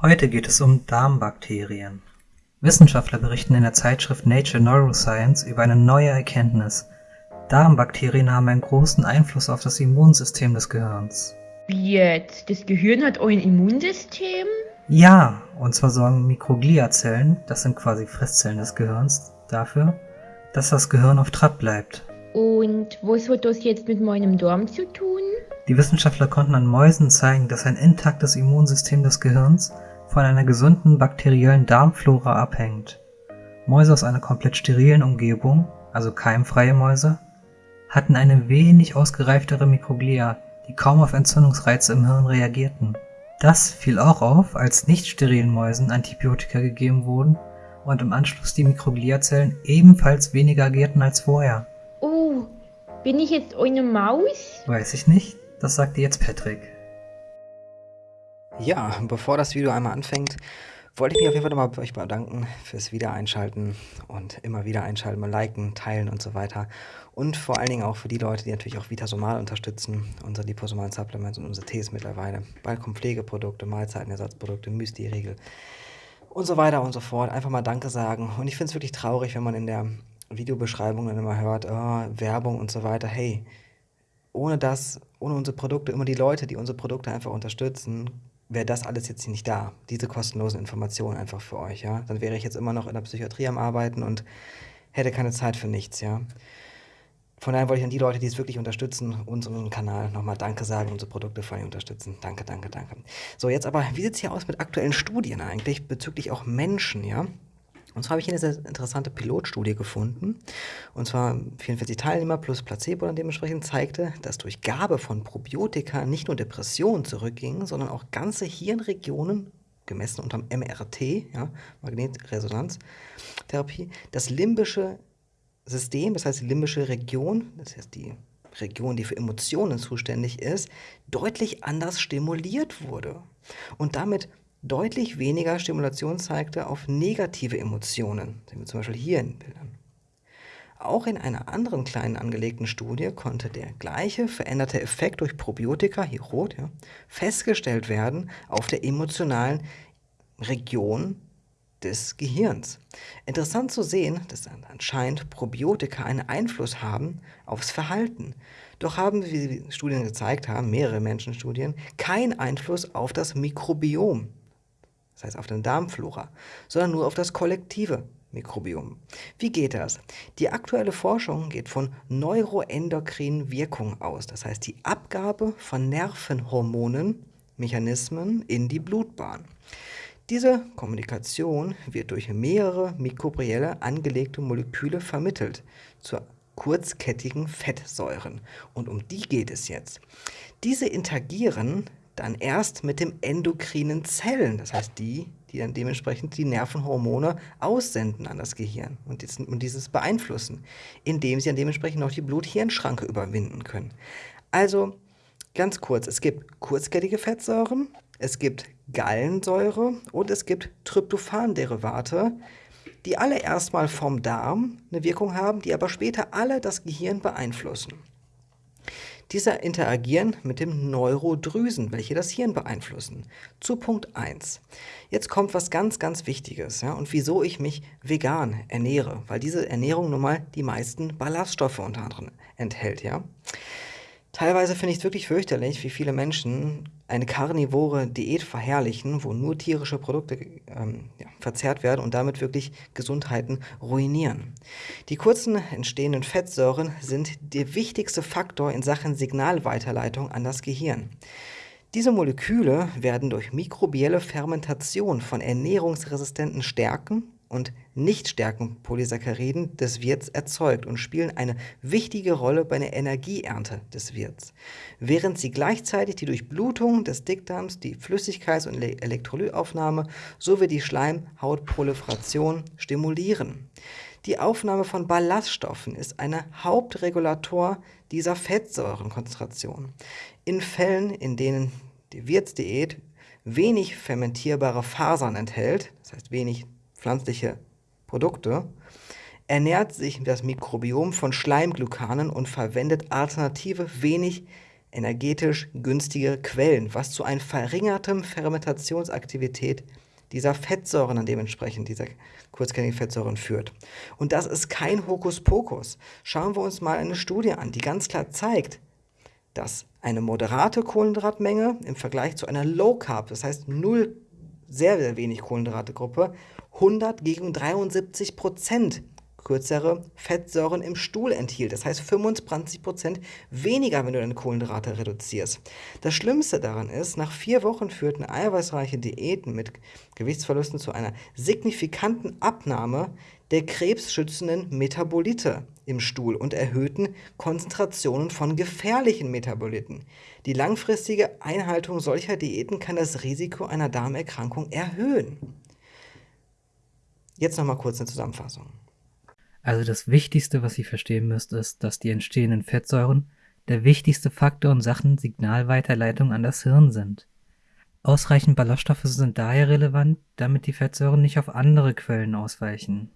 Heute geht es um Darmbakterien. Wissenschaftler berichten in der Zeitschrift Nature Neuroscience über eine neue Erkenntnis. Darmbakterien haben einen großen Einfluss auf das Immunsystem des Gehirns. Wie jetzt? Das Gehirn hat ein Immunsystem? Ja, und zwar sorgen Mikrogliazellen, das sind quasi Fresszellen des Gehirns, dafür, dass das Gehirn auf Trab bleibt. Und was hat das jetzt mit meinem Darm zu tun? Die Wissenschaftler konnten an Mäusen zeigen, dass ein intaktes Immunsystem des Gehirns von einer gesunden bakteriellen Darmflora abhängt. Mäuse aus einer komplett sterilen Umgebung, also keimfreie Mäuse, hatten eine wenig ausgereiftere Mikroglia, die kaum auf Entzündungsreize im Hirn reagierten. Das fiel auch auf, als nicht sterilen Mäusen Antibiotika gegeben wurden und im Anschluss die Mikrogliazellen ebenfalls weniger agierten als vorher. Oh, bin ich jetzt eine Maus? Weiß ich nicht, das sagt dir jetzt Patrick. Ja, bevor das Video einmal anfängt, wollte ich mich auf jeden Fall nochmal bei euch bedanken fürs Wiedereinschalten und immer wieder einschalten, mal liken, teilen und so weiter. Und vor allen Dingen auch für die Leute, die natürlich auch Vitasomal unterstützen, unsere liposomalen Supplements und unsere Tees mittlerweile. Bald kommen Pflegeprodukte, Mahlzeitenersatzprodukte, Müsli-Riegel und so weiter und so fort. Einfach mal Danke sagen. Und ich finde es wirklich traurig, wenn man in der Videobeschreibung dann immer hört, oh, Werbung und so weiter. Hey, ohne das, ohne unsere Produkte, immer die Leute, die unsere Produkte einfach unterstützen, wäre das alles jetzt nicht da, diese kostenlosen Informationen einfach für euch, ja. Dann wäre ich jetzt immer noch in der Psychiatrie am Arbeiten und hätte keine Zeit für nichts, ja. Von daher wollte ich an die Leute, die es wirklich unterstützen, unseren Kanal nochmal Danke sagen, unsere Produkte vor allem unterstützen. Danke, danke, danke. So, jetzt aber, wie sieht es hier aus mit aktuellen Studien eigentlich bezüglich auch Menschen, ja? Und zwar habe ich hier eine sehr interessante Pilotstudie gefunden. Und zwar 44 Teilnehmer plus Placebo dann dementsprechend zeigte, dass durch Gabe von Probiotika nicht nur Depressionen zurückgingen, sondern auch ganze Hirnregionen, gemessen unter dem MRT, ja, Magnetresonanztherapie, das limbische System, das heißt die limbische Region, das heißt die Region, die für Emotionen zuständig ist, deutlich anders stimuliert wurde. Und damit deutlich weniger Stimulation zeigte auf negative Emotionen, sehen wir zum Beispiel hier in Bildern. Auch in einer anderen kleinen angelegten Studie konnte der gleiche veränderte Effekt durch Probiotika, hier rot, ja, festgestellt werden auf der emotionalen Region des Gehirns. Interessant zu sehen, dass anscheinend Probiotika einen Einfluss haben aufs Verhalten. Doch haben, wie Studien gezeigt haben, mehrere Menschenstudien, keinen Einfluss auf das Mikrobiom das heißt auf den Darmflora, sondern nur auf das kollektive Mikrobiom. Wie geht das? Die aktuelle Forschung geht von neuroendokrinen Wirkungen aus, das heißt die Abgabe von Nervenhormonen, Mechanismen in die Blutbahn. Diese Kommunikation wird durch mehrere mikrobielle angelegte Moleküle vermittelt zu kurzkettigen Fettsäuren. Und um die geht es jetzt. Diese interagieren dann erst mit dem endokrinen Zellen, das heißt die, die dann dementsprechend die Nervenhormone aussenden an das Gehirn und, dieses beeinflussen, indem sie dann dementsprechend auch die Blut-Hirn-Schranke überwinden können. Also ganz kurz, es gibt kurzkettige Fettsäuren, es gibt Gallensäure und es gibt Tryptophan-Derivate, die alle erstmal vom Darm eine Wirkung haben, die aber später alle das Gehirn beeinflussen. Diese interagieren mit dem Neurodrüsen, welche das Hirn beeinflussen. Zu Punkt 1. Jetzt kommt was ganz, ganz Wichtiges ja, und wieso ich mich vegan ernähre, weil diese Ernährung nun mal die meisten Ballaststoffe unter anderem enthält. Ja. Teilweise finde ich es wirklich fürchterlich, wie viele Menschen eine karnivore Diät verherrlichen, wo nur tierische Produkte ähm, ja, verzehrt werden und damit wirklich Gesundheiten ruinieren. Die kurzen entstehenden Fettsäuren sind der wichtigste Faktor in Sachen Signalweiterleitung an das Gehirn. Diese Moleküle werden durch mikrobielle Fermentation von ernährungsresistenten Stärken und Nichtstärkenpolysacchariden des Wirts erzeugt und spielen eine wichtige Rolle bei der Energieernte des Wirts, während sie gleichzeitig die Durchblutung des Dickdarms, die Flüssigkeits- und Elektrolytaufnahme sowie die Schleimhautproliferation stimulieren. Die Aufnahme von Ballaststoffen ist ein Hauptregulator dieser Fettsäurenkonzentration. In Fällen, in denen die Wirtsdiät wenig fermentierbare Fasern enthält, das heißt wenig pflanzliche Produkte, ernährt sich das Mikrobiom von Schleimglykanen und verwendet alternative, wenig energetisch günstige Quellen, was zu einer verringerten Fermentationsaktivität dieser Fettsäuren dann dementsprechend, dieser kurzkettigen Fettsäuren führt. Und das ist kein Hokuspokus. Schauen wir uns mal eine Studie an, die ganz klar zeigt, dass eine moderate Kohlenhydratmenge im Vergleich zu einer Low Carb, das heißt null, sehr, sehr wenig Kohlenhydrate-Gruppe, 100 gegen 73 Prozent kürzere Fettsäuren im Stuhl enthielt. Das heißt 25% weniger, wenn du deine Kohlenhydrate reduzierst. Das Schlimmste daran ist, nach vier Wochen führten eiweißreiche Diäten mit Gewichtsverlusten zu einer signifikanten Abnahme der krebsschützenden Metabolite im Stuhl und erhöhten Konzentrationen von gefährlichen Metaboliten. Die langfristige Einhaltung solcher Diäten kann das Risiko einer Darmerkrankung erhöhen. Jetzt nochmal kurz eine Zusammenfassung. Also das Wichtigste, was ihr verstehen müsst, ist, dass die entstehenden Fettsäuren der wichtigste Faktor in Sachen Signalweiterleitung an das Hirn sind. Ausreichend Ballaststoffe sind daher relevant, damit die Fettsäuren nicht auf andere Quellen ausweichen.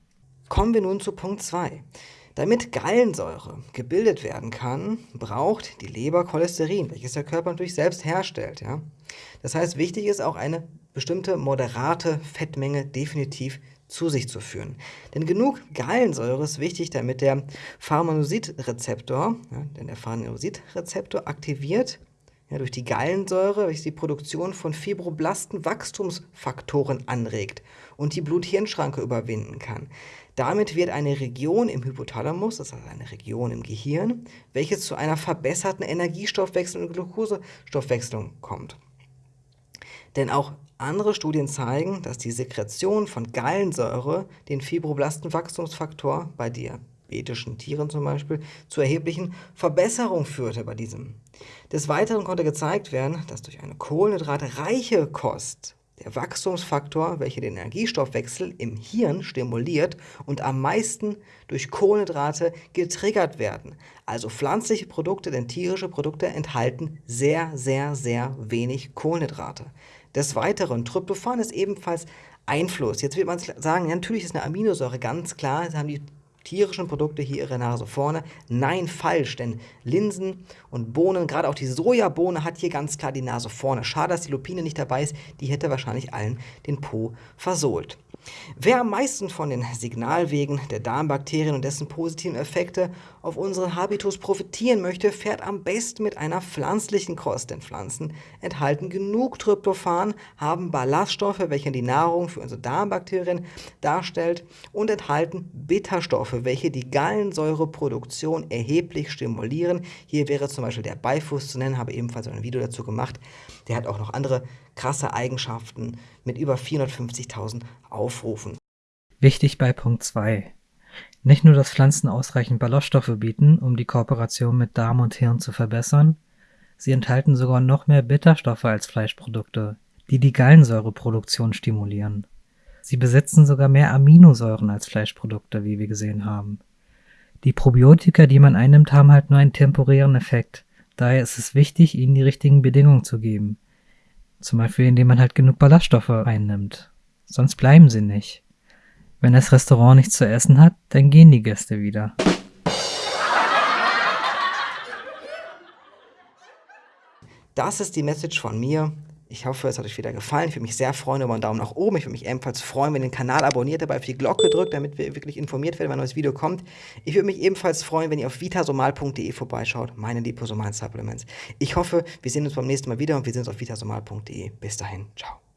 Kommen wir nun zu Punkt 2. Damit Gallensäure gebildet werden kann, braucht die Leber Cholesterin, welches der Körper natürlich selbst herstellt. Ja? Das heißt, wichtig ist auch eine bestimmte moderate Fettmenge definitiv zu sich zu führen. Denn genug Gallensäure ist wichtig, damit der Pharmanosid-Rezeptor, ja, denn der Pharmanosid-Rezeptor aktiviert ja, durch die Gallensäure, welche die Produktion von Fibroblasten Wachstumsfaktoren anregt und die Blut-Hirn-Schranke überwinden kann. Damit wird eine Region im Hypothalamus, das heißt eine Region im Gehirn, welches zu einer verbesserten Energiestoffwechsel und Glukosestoffwechslung kommt. Denn auch andere Studien zeigen, dass die Sekretion von Gallensäure den Fibroblastenwachstumsfaktor bei diabetischen Tieren zum Beispiel zu erheblichen Verbesserungen führte bei diesem. Des Weiteren konnte gezeigt werden, dass durch eine kohlenhydratreiche Kost der Wachstumsfaktor, welcher den Energiestoffwechsel im Hirn stimuliert und am meisten durch Kohlenhydrate getriggert werden. Also pflanzliche Produkte, denn tierische Produkte enthalten sehr, sehr, sehr wenig Kohlenhydrate. Des Weiteren, Tryptophan ist ebenfalls Einfluss. Jetzt wird man sagen, natürlich ist eine Aminosäure ganz klar, das haben die tierischen Produkte hier ihre Nase vorne. Nein, falsch, denn Linsen und Bohnen, gerade auch die Sojabohne hat hier ganz klar die Nase vorne. Schade, dass die Lupine nicht dabei ist, die hätte wahrscheinlich allen den Po versohlt. Wer am meisten von den Signalwegen der Darmbakterien und dessen positiven Effekte auf unseren Habitus profitieren möchte, fährt am besten mit einer pflanzlichen Kost, denn Pflanzen enthalten genug Tryptophan, haben Ballaststoffe, welche die Nahrung für unsere Darmbakterien darstellt und enthalten Bitterstoffe, welche die Gallensäureproduktion erheblich stimulieren. Hier wäre zum Beispiel der Beifuß zu nennen, habe ebenfalls ein Video dazu gemacht. Der hat auch noch andere krasse Eigenschaften mit über 450.000 Aufrufen. Wichtig bei Punkt 2. Nicht nur, dass Pflanzen ausreichend Ballaststoffe bieten, um die Kooperation mit Darm und Hirn zu verbessern, sie enthalten sogar noch mehr Bitterstoffe als Fleischprodukte, die die Gallensäureproduktion stimulieren. Sie besitzen sogar mehr Aminosäuren als Fleischprodukte, wie wir gesehen haben. Die Probiotika, die man einnimmt, haben halt nur einen temporären Effekt. Daher ist es wichtig, ihnen die richtigen Bedingungen zu geben. Zum Beispiel, indem man halt genug Ballaststoffe einnimmt. Sonst bleiben sie nicht. Wenn das Restaurant nichts zu essen hat, dann gehen die Gäste wieder. Das ist die Message von mir. Ich hoffe, es hat euch wieder gefallen. Ich würde mich sehr freuen über einen Daumen nach oben. Ich würde mich ebenfalls freuen, wenn ihr den Kanal abonniert, dabei auf die Glocke drückt, damit wir wirklich informiert werden, wenn ein neues Video kommt. Ich würde mich ebenfalls freuen, wenn ihr auf vitasomal.de vorbeischaut, meine liposomalen Supplements. Ich hoffe, wir sehen uns beim nächsten Mal wieder und wir sehen uns auf vitasomal.de. Bis dahin, ciao.